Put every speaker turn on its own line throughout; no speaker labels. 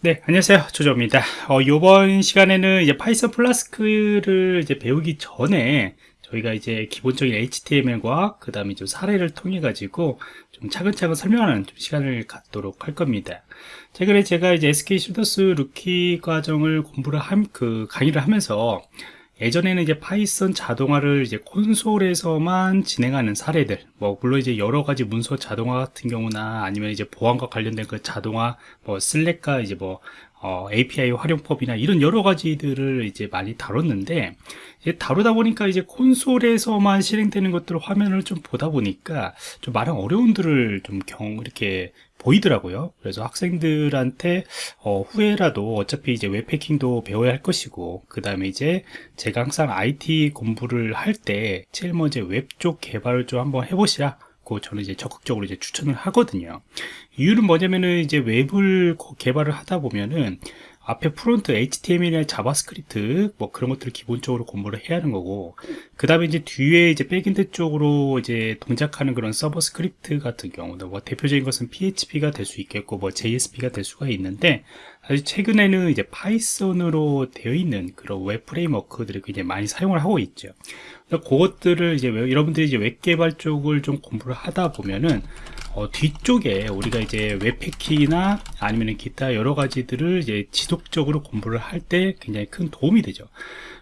네, 안녕하세요. 조조입니다. 어, 이번 시간에는 이제 Python Flask를 이제 배우기 전에 저희가 이제 기본적인 HTML과 그 다음에 좀 사례를 통해 가지고 좀 차근차근 설명하는 좀 시간을 갖도록 할 겁니다. 최근에 제가 이제 SK 슈더스 루키 과정을 공부를 함, 그 강의를 하면서 예전에는 이제 Python 자동화를 이제 콘솔에서만 진행하는 사례들, 뭐, 물론 이제 여러 가지 문서 자동화 같은 경우나 아니면 이제 보안과 관련된 그 자동화, 뭐, 슬랙과 이제 뭐, 어, API 활용법이나 이런 여러 가지들을 이제 많이 다뤘는데, 이제 다루다 보니까 이제 콘솔에서만 실행되는 것들을 화면을 좀 보다 보니까 좀 많은 어려움들을 좀 경, 이렇게 보이더라고요. 그래서 학생들한테 어, 후에라도 어차피 이제 웹패킹도 배워야 할 것이고 그 다음에 이제 제가 항상 IT 공부를 할 때 제일 먼저 웹 쪽 개발을 좀 한번 해보시라. 고 저는 이제 적극적으로 이제 추천을 하거든요. 이유는 뭐냐면은 이제 웹을 개발을 하다 보면은 앞에 front HTML이나 JavaScript 뭐 그런 것들을 기본적으로 공부를 해야 하는 거고 그 다음에 이제 뒤에 이제 backend 쪽으로 이제 동작하는 그런 서버 스크립트 같은 경우도 뭐 대표적인 것은 PHP가 될 수 있겠고 뭐 JSP가 될 수가 있는데 사실 최근에는 이제 Python으로 되어 있는 그런 웹 framework들을 굉장히 많이 사용을 하고 있죠. 그것들을 이제 여러분들이 이제 웹 개발 쪽을 좀 공부를 하다 보면은 어, 뒤쪽에 우리가 이제 웹해킹이나 아니면 기타 여러 가지들을 이제 지속적으로 공부를 할 때 굉장히 큰 도움이 되죠.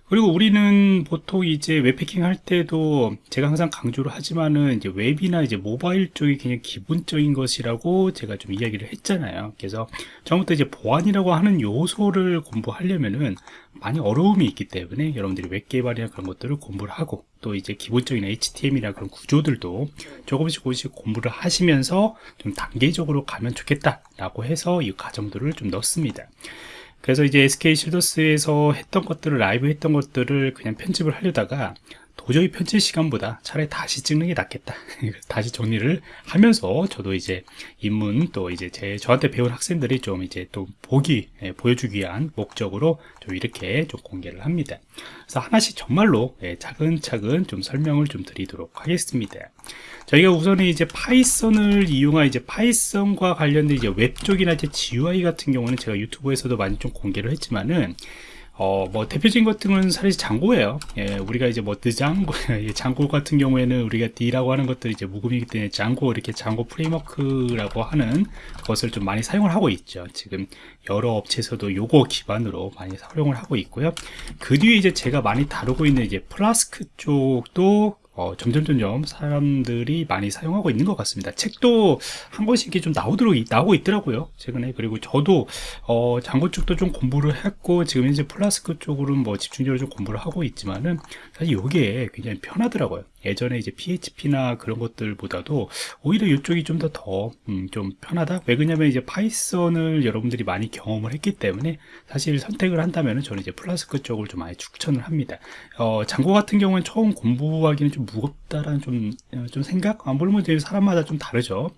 그리고 우리는 보통 이제 웹해킹 할 때도 제가 항상 강조를 하지만은 이제 웹이나 이제 모바일 쪽이 그냥 기본적인 것이라고 제가 좀 이야기를 했잖아요. 그래서 처음부터 이제 보안이라고 하는 요소를 공부하려면은 많이 어려움이 있기 때문에 여러분들이 웹 개발이나 그런 것들을 공부를 하고 또 이제 기본적인 HTML이나 그런 구조들도 조금씩 조금씩 공부를 하시면서 좀 단계적으로 가면 좋겠다라고 해서 이 과정들을 좀 넣습니다. 그래서 이제 SK 쉴더스에서 했던 것들을 라이브 했던 것들을 그냥 편집을 하려다가 도저히 편집 시간보다 차라리 다시 찍는 게 낫겠다. 다시 정리를 하면서 저도 이제 입문 또 이제 제 저한테 배운 학생들이 좀 이제 또 보기 예, 보여주기 위한 목적으로 좀 이렇게 좀 공개를 합니다. 그래서 하나씩 정말로 예, 차근차근 좀 설명을 좀 드리도록 하겠습니다. 저희가 우선은 이제 Python을 이용한 이제 Python과 관련된 이제 웹 쪽이나 이제 GUI 같은 경우는 제가 유튜브에서도 많이 좀 공개를 했지만은 어, 뭐, 대표적인 것들은 사실 Django예요. 예, 우리가 이제 뭐, 드장고, Django 같은 경우에는 우리가 D라고 하는 것들이 이제 묵음이기 때문에 Django, 이렇게 Django framework라고 하는 것을 좀 많이 사용을 하고 있죠. 지금 여러 업체에서도 요거 기반으로 많이 사용을 하고 있고요. 그 뒤에 이제 제가 많이 다루고 있는 이제 플라스크 쪽도 어, 점점 점점 사람들이 많이 사용하고 있는 것 같습니다. 책도 한 권씩 좀 나오도록 나오고 있더라고요. 최근에 그리고 저도 어, Django 쪽도 좀 공부를 했고 지금 이제 플라스크 쪽으로는 뭐 집중적으로 좀 공부를 하고 있지만은 사실 이게 굉장히 편하더라고요. 예전에 이제 PHP나 그런 것들보다도 오히려 이쪽이 좀더 더좀 음, 좀 편하다. 왜 그러냐면 이제 Python을 여러분들이 많이 경험을 했기 때문에 사실 선택을 한다면 저는 이제 플라스크 쪽을 좀 많이 추천을 합니다. 어, Django 같은 경우는 처음 공부하기는 좀 무겁다라는 좀, 어, 좀 생각? 아, 물론 이제 사람마다 좀 다르죠.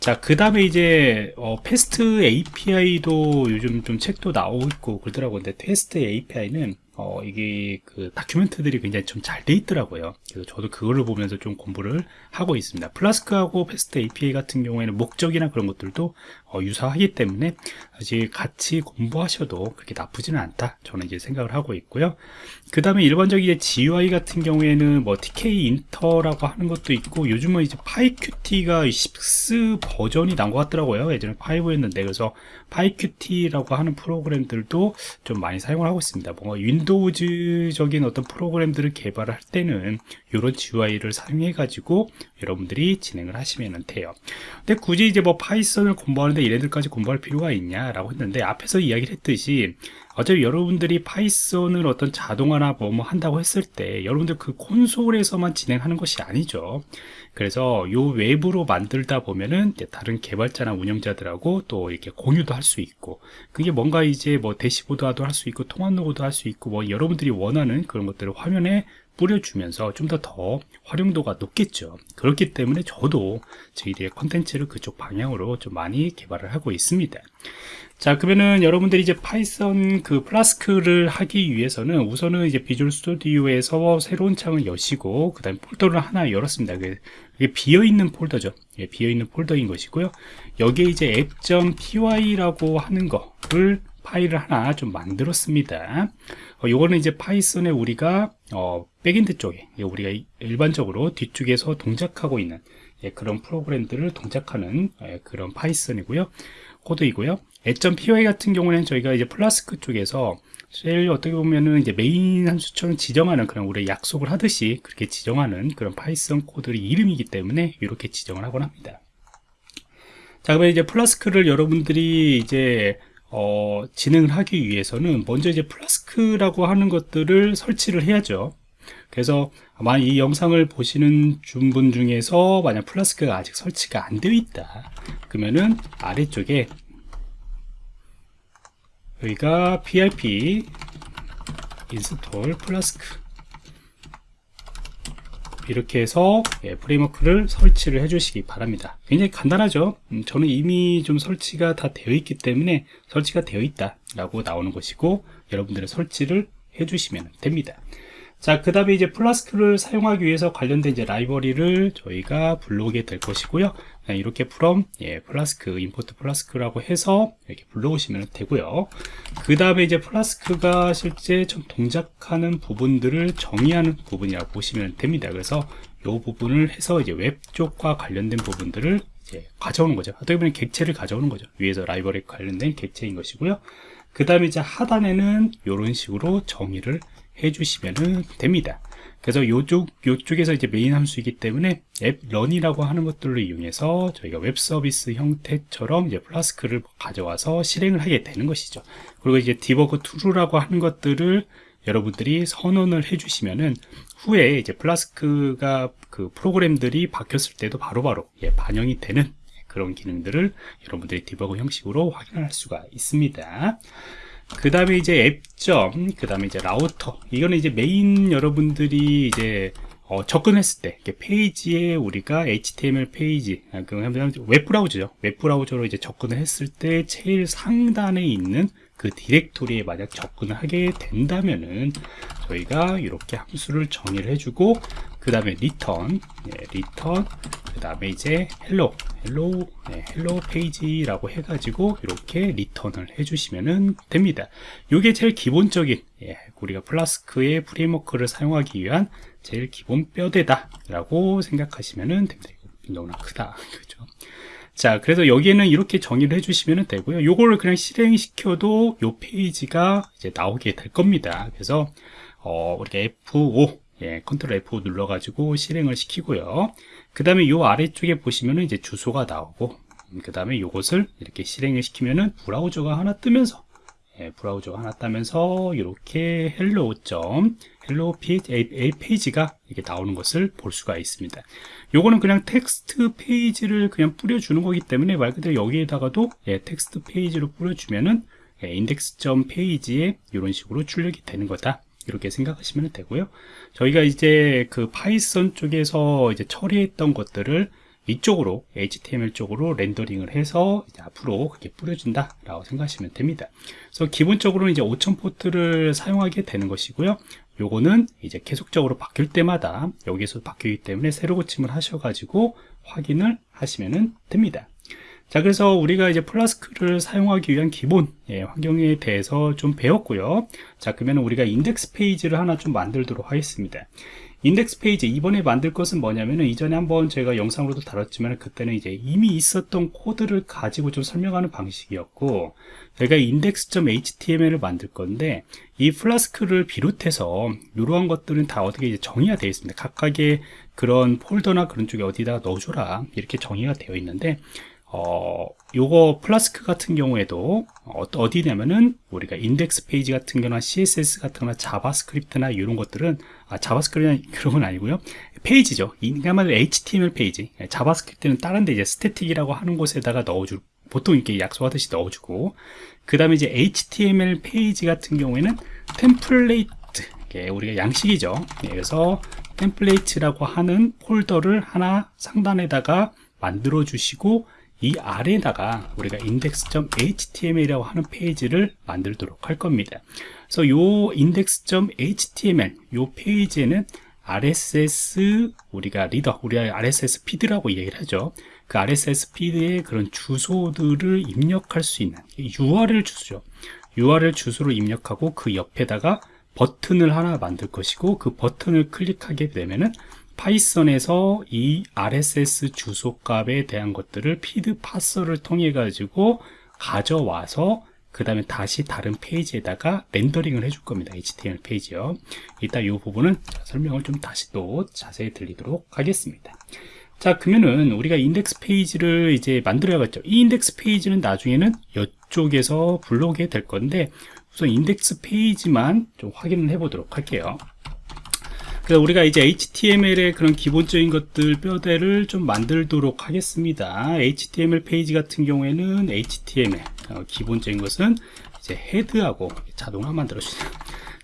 자, 그 다음에 이제, 어, FastAPI도 요즘 좀 책도 나오고 있고 그러더라고요. 근데 FastAPI는 어, 이게 그 document들이 굉장히 좀 잘 돼 있더라고요. 그래서 저도 그거를 보면서 좀 공부를 하고 있습니다. Flask하고 FastAPI 같은 경우에는 목적이나 그런 것들도 어, 유사하기 때문에 사실 같이 공부하셔도 그렇게 나쁘지는 않다. 저는 이제 생각을 하고 있고요. 그 다음에 일반적인 GUI 같은 경우에는 뭐 Tkinter라고 하는 것도 있고 요즘은 이제 PyQt가 6 버전이 나온 것 같더라고요. 예전에 5였는데 그래서 PyQt라고 하는 프로그램들도 좀 많이 사용을 하고 있습니다. 뭔가 Windows적인 어떤 프로그램들을 개발할 때는 이런 GUI를 사용해 가지고 여러분들이 진행을 하시면 돼요. 근데 굳이 이제 뭐 Python을 공부하는데 얘네들까지 공부할 필요가 있냐 라고 했는데 앞에서 이야기를 했듯이 어차피 여러분들이 Python을 어떤 자동화나 뭐 뭐 한다고 했을 때 여러분들 그 콘솔에서만 진행하는 것이 아니죠. 그래서 요 웹으로 만들다 보면은 다른 개발자나 운영자들하고 또 이렇게 공유도 할 수 있고 그게 뭔가 이제 뭐 dashboard화도 할 수 있고 통합 로그도 할 수 있고 뭐 여러분들이 원하는 그런 것들을 화면에 뿌려주면서 좀 더 더 활용도가 높겠죠. 그렇기 때문에 저도 저희들의 컨텐츠를 그쪽 방향으로 좀 많이 개발을 하고 있습니다. 자 그러면은 여러분들이 이제 Python 그 Flask를 하기 위해서는 우선은 이제 Visual Studio에서 새로운 창을 여시고 그 다음에 폴더를 하나 열었습니다. 이게 비어있는 폴더죠. 예, 비어있는 폴더인 것이고요. 여기에 이제 app.py라고 하는 거를 파일을 하나 좀 만들었습니다. 어, 요거는 이제 Python에 우리가 어, backend 쪽에 우리가 일반적으로 뒤쪽에서 동작하고 있는 예, 그런 프로그램들을 동작하는 예, 그런 Python이고요. 코드이고요. app.py 같은 경우는 저희가 이제 플라스크 쪽에서 제일 어떻게 보면은 이제 메인 함수처럼 지정하는 그런 우리 약속을 하듯이 그렇게 지정하는 그런 Python 코드의 이름이기 때문에 이렇게 지정을 하곤 합니다. 자, 그러면 이제 Flask를 여러분들이 이제 어, 진행을 하기 위해서는 먼저 이제 Flask라고 하는 것들을 설치를 해야죠. 그래서 아마 이 영상을 보시는 분 중에서 만약 Flask가 아직 설치가 안 되어 있다. 그러면은 아래쪽에 여기가 pip install Flask 이렇게 해서 예, 프레임워크를 설치를 해 주시기 바랍니다. 굉장히 간단하죠? 음, 저는 이미 좀 설치가 다 되어 있기 때문에 설치가 되어 있다 라고 나오는 것이고 여러분들의 설치를 해 주시면 됩니다. 자, 그 다음에 이제 Flask를 사용하기 위해서 관련된 이제 라이브러리를 저희가 불러오게 될 것이고요. 네, 이렇게 from 예, flask, import Flask라고 해서 이렇게 불러오시면 되고요. 그 다음에 이제 Flask가 실제 좀 동작하는 부분들을 정의하는 부분이라고 보시면 됩니다. 그래서 이 부분을 해서 이제 웹 쪽과 관련된 부분들을 가져오는 거죠. 어떻게 보면 객체를 가져오는 거죠. 위에서 라이브러리 관련된 객체인 것이고요. 그 다음에 이제 하단에는 이런 식으로 정의를 해주시면 됩니다. 그래서 요쪽, 요쪽에서 이제 메인 함수이기 때문에 app.run이라고 하는 것들을 이용해서 저희가 웹 서비스 형태처럼 이제 Flask를 가져와서 실행을 하게 되는 것이죠. 그리고 이제 debug True라고 하는 것들을 여러분들이 선언을 해주시면은 후에 이제 Flask가 그 프로그램들이 바뀌었을 때도 바로바로 바로 예, 반영이 되는 그런 기능들을 여러분들이 디버그 형식으로 확인할 수가 있습니다. 그 다음에 이제 app점, 그 다음에 이제 route. 이거는 이제 메인 여러분들이 이제 어, 접근했을 때 페이지에 우리가 HTML 페이지, 아, 그 웹 브라우저죠. 웹 브라우저로 이제 접근을 했을 때 제일 상단에 있는 그 디렉토리에 만약 접근을 하게 된다면은 저희가 이렇게 함수를 정의를 해주고 그 다음에 return, 예, return, 그 다음에 이제 hello, hello, 네, hello 페이지라고 해가지고 이렇게 리턴을 해주시면 됩니다. 이게 제일 기본적인 예, 우리가 Flask의 프레임워크를 사용하기 위한 제일 기본 뼈대다 라고 생각하시면 됩니다. 너무나 크다, 그죠? 자, 그래서 여기에는 이렇게 정의를 해주시면 되고요. 요거를 그냥 실행시켜도 요 페이지가 이제 나오게 될 겁니다. 그래서 어, 우리가 F5 예, 컨트롤 F5 눌러가지고 실행을 시키고요. 그 다음에 요 아래쪽에 보시면은 이제 주소가 나오고, 음, 그 다음에 요것을 이렇게 실행을 시키면은 브라우저가 하나 뜨면서, 예, 브라우저가 하나 뜨면서 이렇게 hello. hello 페이지가 이렇게 나오는 것을 볼 수가 있습니다. 요거는 그냥 텍스트 페이지를 그냥 뿌려주는 거기 때문에 말 그대로 여기에다가도 예, 텍스트 페이지로 뿌려주면은 예, 인덱스.페이지에 페이지에 이런 식으로 출력이 되는 거다. 이렇게 생각하시면 되고요. 저희가 이제 그 파이썬 쪽에서 이제 처리했던 것들을 이쪽으로 HTML 쪽으로 렌더링을 해서 앞으로 그렇게 뿌려준다 라고 생각하시면 됩니다. 그래서 기본적으로 이제 5000 포트를 사용하게 되는 것이고요. 요거는 이제 계속적으로 바뀔 때마다 여기서 바뀌기 때문에 새로 고침을 하셔가지고 확인을 하시면 됩니다. 자 그래서 우리가 이제 Flask를 사용하기 위한 기본 예, 환경에 대해서 좀 배웠고요. 자 그러면 우리가 인덱스 페이지를 하나 좀 만들도록 하겠습니다 인덱스 페이지 이번에 만들 것은 뭐냐면은 이전에 한번 제가 영상으로도 다뤘지만 그때는 이제 이미 있었던 코드를 가지고 좀 설명하는 방식이었고 저희가 index.html을 만들 건데 이 Flask를 비롯해서 이러한 것들은 다 어떻게 이제 정의가 되어 있습니다. 각각의 그런 폴더나 그런 쪽에 어디다 넣어줘라. 이렇게 정의가 되어 있는데 어, 요거 플라스크 같은 경우에도 어, 어디냐면은 우리가 인덱스 페이지 같은 경우나 CSS 같은 거나 JavaScript나 이런 것들은 아, JavaScript 그런 건 아니고요. 페이지죠. 인간말 HTML 페이지. JavaScript는 다른 데 이제 static이라고 하는 곳에다가 넣어주 보통 이렇게 약속하듯이 넣어주고 그 다음에 이제 HTML 페이지 같은 경우에는 template 우리가 양식이죠. 예, 그래서 template이라고 하는 폴더를 하나 상단에다가 만들어 주시고 이 아래다가 우리가 index.html이라고 하는 페이지를 만들도록 할 겁니다. 그래서 요 index.html 요 페이지에는 RSS 우리가 reader, 우리가 RSS feed라고 얘기를 하죠. 그 RSS feed에 그런 주소들을 입력할 수 있는 URL 주소죠. URL 주소를 입력하고 그 옆에다가 버튼을 하나 만들 것이고 그 버튼을 클릭하게 되면은 파이썬에서 이 RSS 주소 값에 대한 것들을 feed parser를 통해 가지고 가져와서 그 다음에 다시 다른 페이지에다가 렌더링을 해줄 겁니다. HTML 페이지요. 이따 이 부분은 설명을 좀 다시 또 자세히 드리도록 하겠습니다. 자, 그러면은 우리가 인덱스 페이지를 이제 만들어야겠죠. 이 인덱스 페이지는 나중에는 이쪽에서 불러오게 될 건데 우선 인덱스 페이지만 좀 확인을 해 보도록 할게요. 그래서 우리가 이제 HTML의 그런 기본적인 것들 뼈대를 좀 만들도록 하겠습니다. HTML 페이지 같은 경우에는 HTML 어, 기본적인 것은 이제 헤드하고 자동으로 만들어 주세요.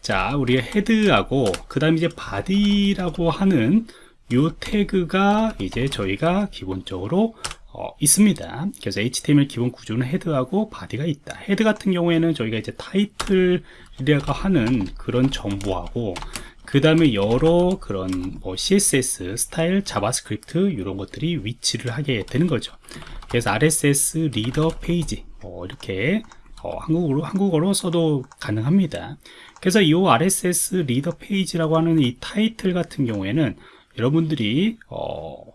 자, 우리가 헤드하고 그 다음에 이제 바디라고 하는 요 태그가 이제 저희가 기본적으로 어, 있습니다. 그래서 HTML 기본 구조는 헤드하고 바디가 있다. 헤드 같은 경우에는 저희가 이제 타이틀이라고 하는 그런 정보하고 그 다음에 여러 그런 뭐 CSS, 스타일, 자바스크립트 이런 것들이 위치를 하게 되는 거죠. 그래서 RSS reader 페이지 뭐 이렇게 어, 한국어로 한국어로 써도 가능합니다. 그래서 이 RSS reader 페이지라고 하는 이 타이틀 같은 경우에는 여러분들이 어,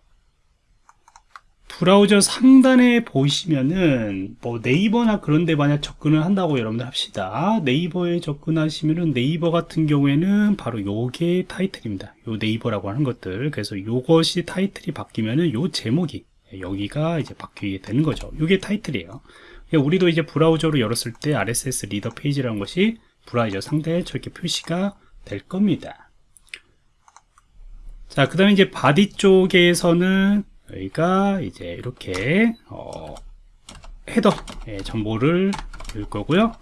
브라우저 상단에 보시면은 뭐 네이버나 그런 데 만약 접근을 한다고 여러분들 합시다. 네이버에 접근하시면은 네이버 같은 경우에는 바로 요게 타이틀입니다. 요 네이버라고 하는 것들. 그래서 요것이 타이틀이 바뀌면은 요 제목이 여기가 이제 바뀌게 되는 거죠. 요게 타이틀이에요. 그러니까 우리도 이제 브라우저로 열었을 때 RSS reader 페이지라는 것이 브라우저 상단에 저렇게 표시가 될 겁니다. 자, 그 다음에 이제 body 쪽에서는 여기가 이제 이렇게 어, header 예, 정보를 줄 거고요.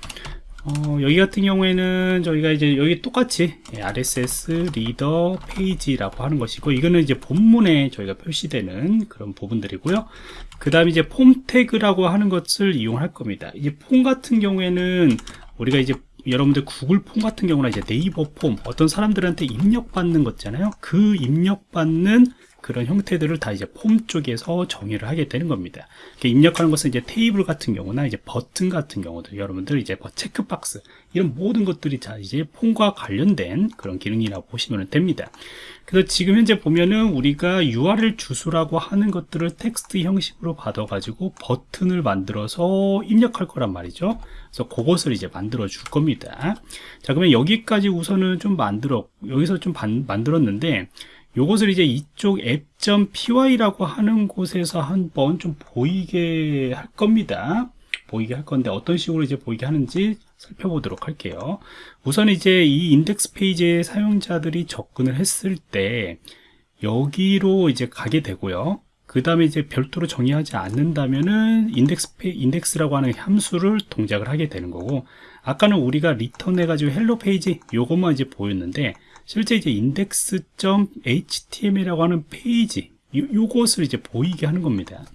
어, 여기 같은 경우에는 저희가 이제 여기 똑같이 예, RSS reader 페이지라고 하는 것이고 이거는 이제 본문에 저희가 표시되는 그런 부분들이고요. 그 다음에 이제 폼 태그라고 하는 것을 이용할 겁니다. 이제 폼 같은 경우에는 우리가 이제 여러분들 구글 폼 같은 경우나 이제 네이버 폼 어떤 사람들한테 입력받는 것잖아요. 그 입력받는 그런 형태들을 다 이제 폼 쪽에서 정의를 하게 되는 겁니다. 입력하는 것은 이제 테이블 같은 경우나 이제 버튼 같은 경우도 여러분들 이제 뭐 체크박스 이런 모든 것들이 다 이제 폼과 관련된 그런 기능이라고 보시면 됩니다. 그래서 지금 현재 보면은 우리가 URL 주소라고 하는 것들을 텍스트 형식으로 받아가지고 버튼을 만들어서 입력할 거란 말이죠. 그래서 그것을 이제 만들어 줄 겁니다. 자, 그러면 여기까지 우선은 좀 만들어, 여기서 좀 반, 만들었는데, 요것을 이제 이쪽 app.py라고 하는 곳에서 한번 좀 보이게 할 겁니다. 보이게 할 건데 어떤 식으로 이제 보이게 하는지 살펴보도록 할게요. 우선 이제 이 인덱스 페이지에 사용자들이 접근을 했을 때 여기로 이제 가게 되고요. 그 다음에 이제 별도로 정의하지 않는다면은 인덱스 페, 인덱스라고 하는 함수를 동작을 하게 되는 거고 아까는 우리가 return 해가지고 hello 페이지 요것만 이제 보였는데 실제 이제 index.html이라고 하는 페이지 요, 요것을 이제 보이게 하는 겁니다.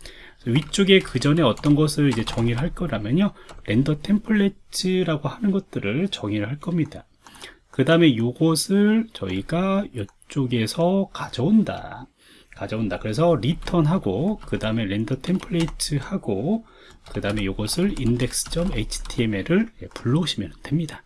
위쪽에 그 전에 어떤 것을 이제 정의를 할 거라면요 render template라고 하는 것들을 정의를 할 겁니다. 그 다음에 요것을 저희가 이쪽에서 가져온다. 가져온다. 그래서 return하고 그 다음에 render template 하고 그 다음에 이것을 index.html을 불러오시면 됩니다.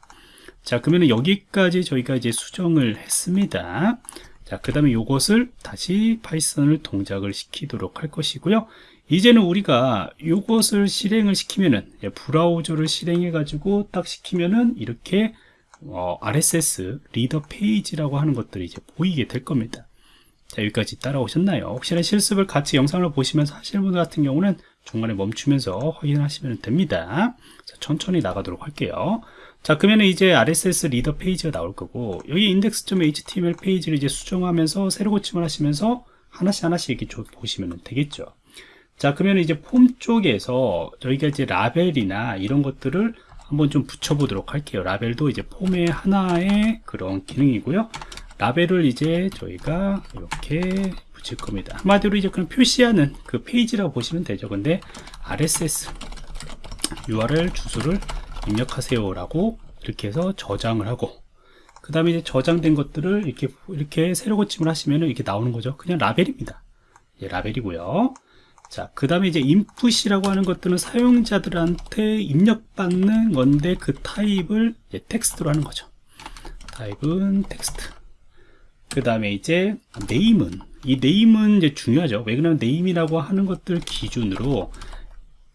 자 그러면 여기까지 저희가 이제 수정을 했습니다. 자그 다음에 이것을 다시 파이썬을 동작을 시키도록 할 것이고요. 이제는 우리가 이것을 실행을 시키면은 예, 브라우저를 실행해 가지고 딱 시키면은 이렇게 어, RSS reader 페이지라고 하는 것들이 이제 보이게 될 겁니다. 자 여기까지 따라오셨나요? 혹시나 실습을 같이 영상을 보시면서 하시는 분 같은 경우는 중간에 멈추면서 확인하시면 됩니다. 자, 천천히 나가도록 할게요 자 그러면 이제 RSS reader 페이지가 나올 거고 여기 index.html 페이지를 이제 수정하면서 새로 고침을 하시면서 하나씩 하나씩 이렇게 보시면 되겠죠. 자 그러면 이제 폼 쪽에서 저희가 이제 라벨이나 이런 것들을 한번 좀 붙여 보도록 할게요. 라벨도 이제 폼의 하나의 그런 기능이고요. 라벨을 이제 저희가 이렇게 붙일 겁니다. 한마디로 이제 그냥 표시하는 그 페이지라고 보시면 되죠. 근데 RSS URL 주소를 입력하세요 라고 이렇게 해서 저장을 하고 그 다음에 이제 저장된 것들을 이렇게 이렇게 새로 고침을 하시면 이렇게 나오는 거죠 그냥 라벨입니다 예, 라벨이고요 자, 그 다음에 이제 input이라고 하는 것들은 사용자들한테 입력받는 건데 그 타입을 이제 텍스트로 하는 거죠. 타입은 텍스트. 그 다음에 이제 name은 이 name은 이제 중요하죠. 왜 그러냐면 name이라고 하는 것들 기준으로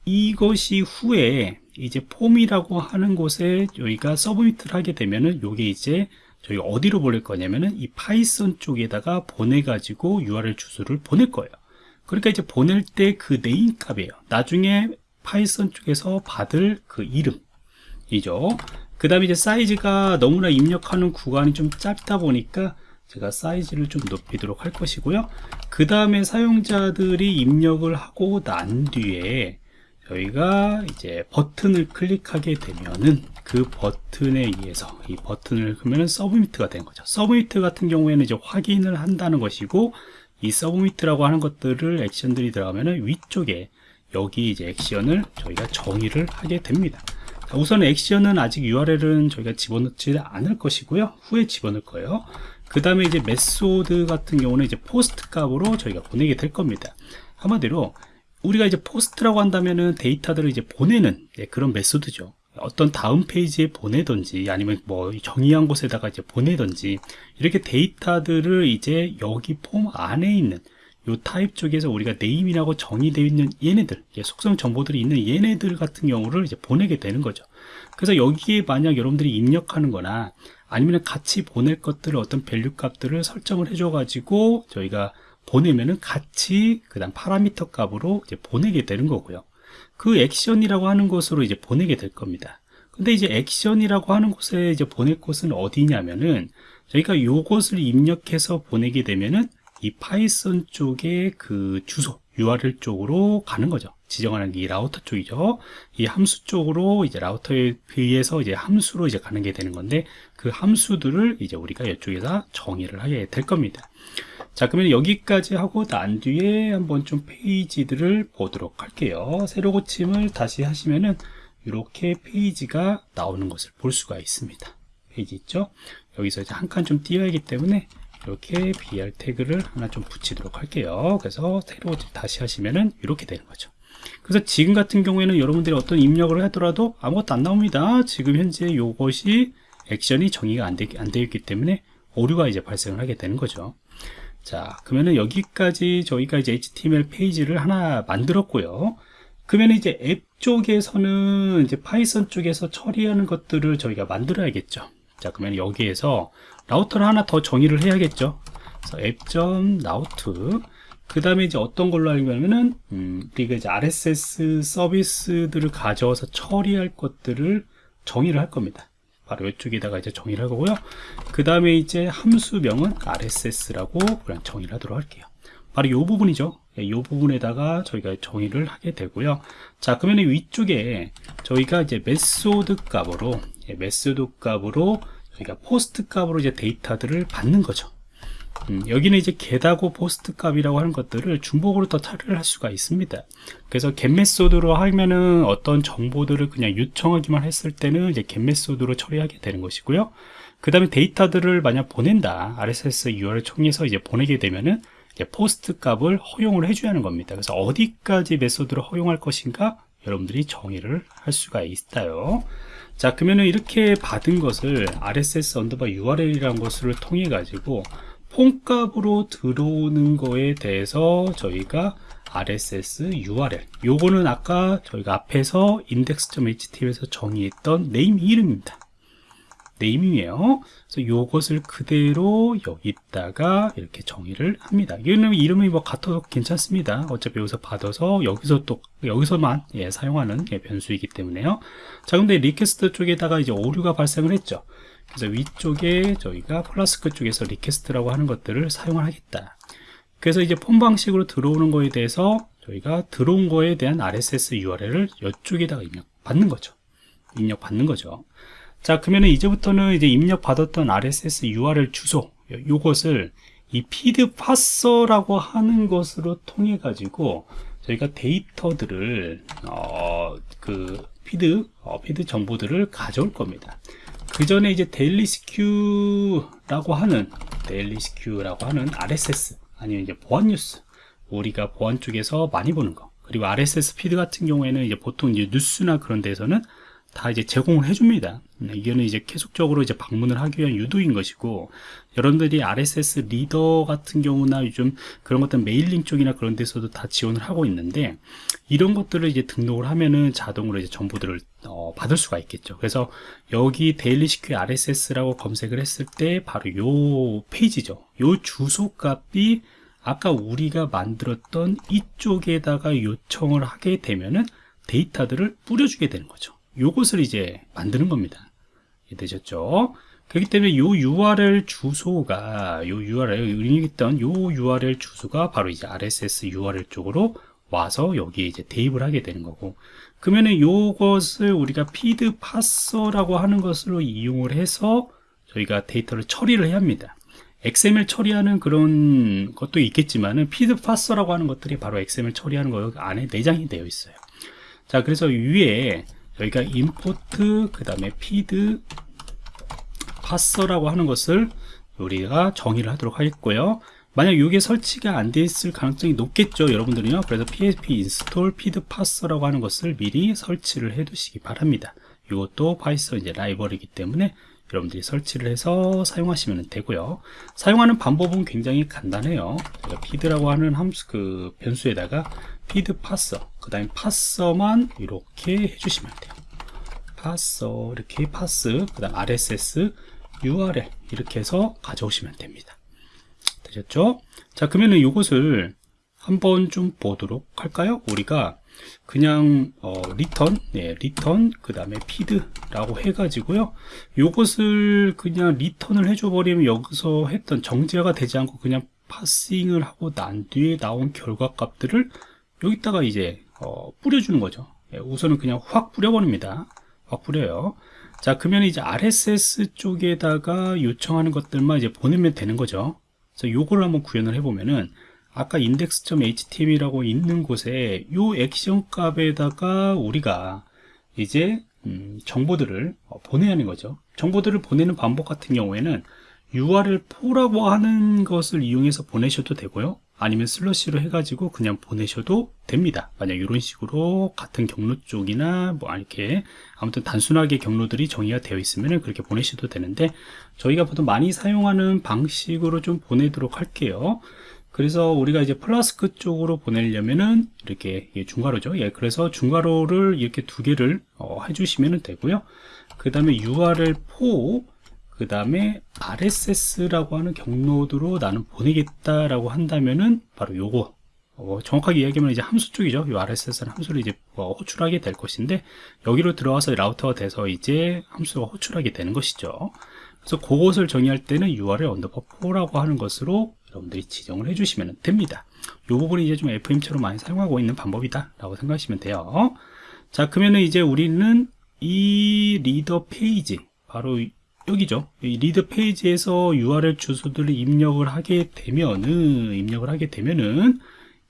이것이 후에 이제 폼이라고 하는 곳에 여기가 submit을 하게 되면은 요게 이제 저희 어디로 보낼 거냐면은 이 파이썬 쪽에다가 보내가지고 URL 주소를 보낼 거예요. 그러니까 이제 보낼 때 그 name 값이에요. 나중에 파이썬 쪽에서 받을 그 이름이죠. 그 다음에 이제 사이즈가 너무나 입력하는 구간이 좀 짧다 보니까 제가 사이즈를 좀 높이도록 할 것이고요. 그 다음에 사용자들이 입력을 하고 난 뒤에 저희가 이제 버튼을 클릭하게 되면은 그 버튼에 의해서 이 버튼을 그러면 submit이 된 거죠. submit 같은 경우에는 이제 확인을 한다는 것이고 이 submit이라고 하는 것들을 액션들이 들어가면은 위쪽에 여기 이제 액션을 저희가 정의를 하게 됩니다. 자, 우선 액션은 아직 URL은 저희가 집어넣지 않을 것이고요. 후에 집어넣을 거예요. 그 다음에 이제 method 같은 경우는 이제 post 값으로 저희가 보내게 될 겁니다. 한마디로 우리가 이제 post라고 한다면은 데이터들을 이제 보내는 예, 그런 method죠. 어떤 다음 페이지에 보내든지 아니면 뭐 정의한 곳에다가 이제 보내든지 이렇게 데이터들을 이제 여기 폼 안에 있는 요 타입 쪽에서 우리가 name이라고 정의되어 있는 얘네들 속성 정보들이 있는 얘네들 같은 경우를 이제 보내게 되는 거죠 그래서 여기에 만약 여러분들이 입력하는 거나 아니면 같이 보낼 것들을 어떤 value 값들을 설정을 해줘 가지고 저희가 보내면은 같이 그 다음 파라미터 값으로 이제 보내게 되는 거고요 그 액션이라고 하는 곳으로 이제 보내게 될 겁니다 근데 이제 액션이라고 하는 곳에 이제 보낼 곳은 어디냐면은 저희가 요것을 입력해서 보내게 되면은 이 파이썬 쪽의 그 주소 URL 쪽으로 가는 거죠. 지정하는 게 이 라우터 쪽이죠. 이 함수 쪽으로 이제 라우터에 의해서 이제 함수로 이제 가는 게 되는 건데 그 함수들을 이제 우리가 이쪽에다 정의를 하게 될 겁니다. 자, 그러면 여기까지 하고 난 뒤에 한번 좀 페이지들을 보도록 할게요. 새로 고침을 다시 하시면은 이렇게 페이지가 나오는 것을 볼 수가 있습니다. 페이지 있죠? 여기서 이제 한 칸 좀 띄어야기 때문에 이렇게 BR 태그를 하나 좀 붙이도록 할게요. 그래서 새로 다시 하시면은 이렇게 되는 거죠. 그래서 지금 같은 경우에는 여러분들이 어떤 입력을 하더라도 아무것도 안 나옵니다. 지금 현재 이것이 액션이 정의가 안, 되, 안 되어 있기 때문에 오류가 이제 발생을 하게 되는 거죠. 자, 그러면은 여기까지 저희가 이제 HTML 페이지를 하나 만들었고요. 그러면 이제 앱 쪽에서는 이제 Python 쪽에서 처리하는 것들을 저희가 만들어야겠죠. 자, 그러면 여기에서 라우터를 하나 더 정의를 해야겠죠. 그래서 app.route 그 다음에 이제 어떤 걸로 하려면은 음, 우리가 이제 RSS 서비스들을 가져와서 처리할 것들을 정의를 할 겁니다. 바로 이쪽에다가 이제 정의를 할 거고요. 그 다음에 이제 함수명은 RSS라고 그냥 정의를 하도록 할게요. 바로 이 부분이죠. 이 예, 부분에다가 저희가 정의를 하게 되고요. 자, 그러면 위쪽에 저희가 이제 method 값으로, 예, method 값으로 저희가 post 값으로 이제 데이터들을 받는 거죠. 음, 여기는 이제 get하고 post 값이라고 하는 것들을 중복으로 더 처리를 할 수가 있습니다. 그래서 get method로 하면은 어떤 정보들을 그냥 요청하기만 했을 때는 이제 get method로 처리하게 되는 것이고요. 그 다음에 데이터들을 만약 보낸다. RSS URL 통해서 이제 보내게 되면은 post 값을 허용을 해줘야 하는 겁니다. 그래서 어디까지 method를 허용할 것인가 여러분들이 정의를 할 수가 있어요. 자 그러면은 이렇게 받은 것을 RSS underbar URL이라는 것을 통해 가지고 form값으로 들어오는 거에 대해서 저희가 RSS URL 요거는 아까 저희가 앞에서 index.html에서 정의했던 name 이름입니다 name이에요. 그래서 이것을 그대로 여기다가 이렇게 정의를 합니다. 이거는 이름이 뭐 같아도 괜찮습니다. 어차피 여기서 받아서 여기서 또 여기서만 예, 사용하는 예, 변수이기 때문에요. 자, 근데 request 쪽에다가 이제 오류가 발생을 했죠. 그래서 위쪽에 저희가 플라스크 쪽에서 request라고 하는 것들을 사용을 하겠다. 그래서 이제 폼 방식으로 들어오는 거에 대해서 저희가 들어온 거에 대한 RSS URL을 이쪽에다가 입력 받는 거죠. 입력 받는 거죠. 자 그러면 이제부터는 이제 입력 받았던 RSS URL 주소 요것을 이 feed parser라고 하는 것으로 통해 가지고 저희가 데이터들을 어, 그 feed 어, feed 정보들을 가져올 겁니다. 그 전에 이제 데일리 시큐라고 하는 데일리 시큐라고 하는 RSS 아니면 이제 보안 뉴스 우리가 보안 쪽에서 많이 보는 거 그리고 RSS feed 같은 경우에는 이제 보통 이제 뉴스나 그런 데서는 다 이제 제공을 해줍니다. 네, 이거는 이제 계속적으로 이제 방문을 하기 위한 유도인 것이고, 여러분들이 RSS reader 같은 경우나 요즘 그런 것들 mailing 쪽이나 그런 데서도 다 지원을 하고 있는데, 이런 것들을 이제 등록을 하면은 자동으로 이제 정보들을 어, 받을 수가 있겠죠. 그래서 여기 데일리 시큐 RSS라고 검색을 했을 때 바로 요 페이지죠. 요 주소 값이 아까 우리가 만들었던 이쪽에다가 요청을 하게 되면은 데이터들을 뿌려주게 되는 거죠. 요것을 이제 만드는 겁니다. 되셨죠? 그렇기 때문에 요 URL 주소가 요 URL 운영했던 요 URL 주소가 바로 이제 RSS URL 쪽으로 와서 여기에 이제 대입을 하게 되는 거고 그러면은 요것을 우리가 feed parser라고 하는 것으로 이용을 해서 저희가 데이터를 처리를 해야 합니다. XML 처리하는 그런 것도 있겠지만은 feed parser라고 하는 것들이 바로 XML 처리하는 거 안에 내장이 되어 있어요. 자, 그래서 위에 여기가 import 그 다음에 feed parser라고 하는 것을 우리가 정의를 하도록 하겠고요 만약 이게 설치가 안 돼 있을 가능성이 높겠죠 여러분들은요. 그래서 pip install feed parser라고 하는 것을 미리 설치를 해 두시기 바랍니다. 이것도 Python 이제 라이브러리이기 때문에 여러분들이 설치를 해서 사용하시면 되고요. 사용하는 방법은 굉장히 간단해요. feed라고 하는 함수 그 변수에다가 feed parser 그 다음에 parse만 이렇게 해주시면 돼요. parse 이렇게 parse 그 다음 rss url 이렇게 해서 가져오시면 됩니다 되셨죠? 자 그러면은 이것을 한번 좀 보도록 할까요? 우리가 그냥 어, return, 네, return 그 다음에 feed라고 해가지고요. 요것을 그냥 return을 해줘 버리면 여기서 했던 정제가 되지 않고 그냥 parsing을 하고 난 뒤에 나온 결과 값들을 여기다가 이제 어, 뿌려주는 거죠. 네, 우선은 그냥 확 뿌려버립니다. 확 뿌려요. 자 그러면 이제 RSS 쪽에다가 요청하는 것들만 이제 보내면 되는 거죠. 그래서 요거를 한번 구현을 해보면은 아까 index.html이라고 있는 곳에 요 액션 값에다가 우리가 이제 음, 정보들을 어, 보내야 하는 거죠. 정보들을 보내는 방법 같은 경우에는 url4라고 하는 것을 이용해서 보내셔도 되고요. 아니면 슬러시로 해가지고 그냥 보내셔도 됩니다. 만약 이런 식으로 같은 경로 쪽이나 뭐 이렇게 아무튼 단순하게 경로들이 정의가 되어 있으면 그렇게 보내셔도 되는데 저희가 보통 많이 사용하는 방식으로 좀 보내도록 할게요. 그래서 우리가 이제 플라스크 쪽으로 보내려면은 이렇게 중괄호죠. 예, 그래서 중괄호를 이렇게 두 개를 어, 해주시면 되고요. 그 다음에 url4 그 다음에 RSS라고 하는 경로로 나는 보내겠다라고 한다면은 바로 요거 어, 정확하게 이야기하면 이제 함수 쪽이죠. 이 RSS는 함수를 이제 뭐 호출하게 될 것인데 여기로 들어와서 라우터가 돼서 이제 함수가 호출하게 되는 것이죠. 그래서 그것을 정의할 때는 URL underbar for라고 하는 것으로 여러분들이 지정을 해주시면 됩니다. 이 부분이 이제 좀 FM처럼 많이 사용하고 있는 방법이다 라고 생각하시면 돼요. 자 그러면은 이제 우리는 이 reader 페이지 바로 여기죠. 이 reader 페이지에서 URL 주소들을 입력을 하게 되면은 입력을 하게 되면은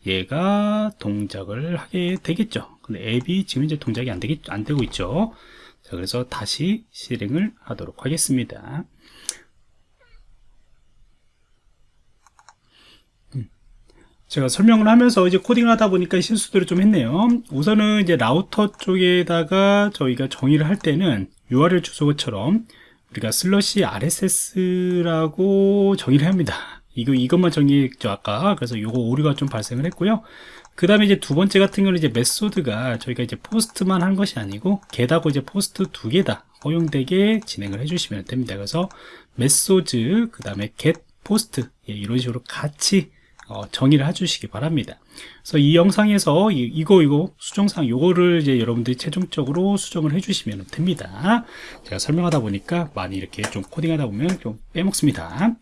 얘가 동작을 하게 되겠죠. 근데 앱이 지금 이제 동작이 안 되겠 안 되고 있죠. 자, 그래서 다시 실행을 하도록 하겠습니다. 음. 제가 설명을 하면서 이제 코딩을 하다 보니까 실수들을 좀 했네요. 우선은 이제 라우터 쪽에다가 저희가 정의를 할 때는 URL 주소처럼 우리가 슬러시 RSS라고 정의를 합니다. 이거, 이것만 정의했죠, 아까. 그래서 요거 오류가 좀 발생을 했고요. 그 다음에 이제 두 번째 같은 경우는 이제 method가 저희가 이제 post만 한 것이 아니고 get하고 이제 post 두 개다 허용되게 진행을 해주시면 됩니다. 그래서 method, 그 다음에 get post 예, 이런 식으로 같이 어, 정의를 해주시기 바랍니다. 그래서 이 영상에서 이, 거 이거 수정상 요거를 이제 여러분들이 최종적으로 수정을 해주시면 됩니다. 제가 설명하다 보니까 많이 이렇게 좀 코딩하다 보면 좀 빼먹습니다.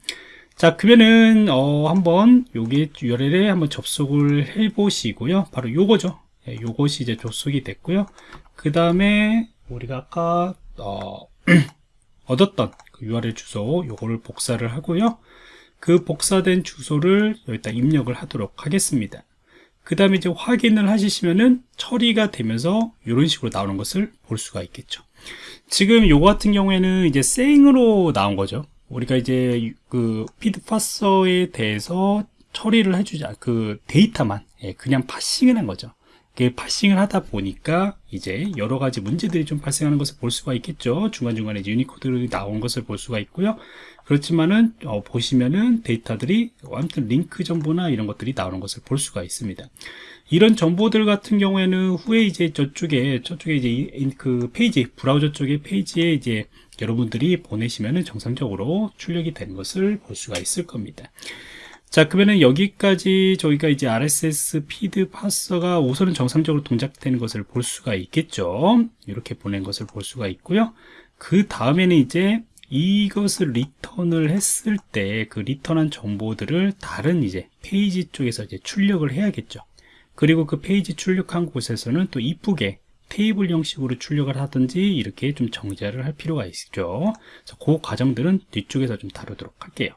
자 그러면은 어, 한번 여기 URL에 한번 접속을 해 보시고요. 바로 요거죠. 예, 요것이 이제 접속이 됐고요. 그 다음에 우리가 아까 어, 얻었던 그 URL 주소 요거를 복사를 하고요. 그 복사된 주소를 여기다 입력을 하도록 하겠습니다. 그 다음에 이제 확인을 하시면은 처리가 되면서 이런 식으로 나오는 것을 볼 수가 있겠죠. 지금 요거 같은 경우에는 이제 생으로 나온 거죠. 우리가 이제 그 feed parser에 대해서 처리를 해주자 그 데이터만 예, 그냥 parsing을 한 거죠. parsing을 하다 보니까 이제 여러 가지 문제들이 좀 발생하는 것을 볼 수가 있겠죠. 중간중간에 이제 유니코드들이 나온 것을 볼 수가 있고요. 그렇지만은 어, 보시면은 데이터들이 아무튼 링크 정보나 이런 것들이 나오는 것을 볼 수가 있습니다. 이런 정보들 같은 경우에는 후에 이제 저쪽에 저쪽에 이제 이- 그 페이지 브라우저 쪽에 페이지에 이제 여러분들이 보내시면은 정상적으로 출력이 된 것을 볼 수가 있을 겁니다. 자, 그러면은 여기까지 저희가 이제 RSS feed parser가 우선은 정상적으로 동작되는 것을 볼 수가 있겠죠. 이렇게 보낸 것을 볼 수가 있고요. 그 다음에는 이제 이것을 return을 했을 때 그 return한 정보들을 다른 이제 페이지 쪽에서 이제 출력을 해야겠죠. 그리고 그 페이지 출력한 곳에서는 또 이쁘게 테이블 형식으로 출력을 하든지 이렇게 좀 정제를 할 필요가 있죠. 그 과정들은 뒤쪽에서 좀 다루도록 할게요.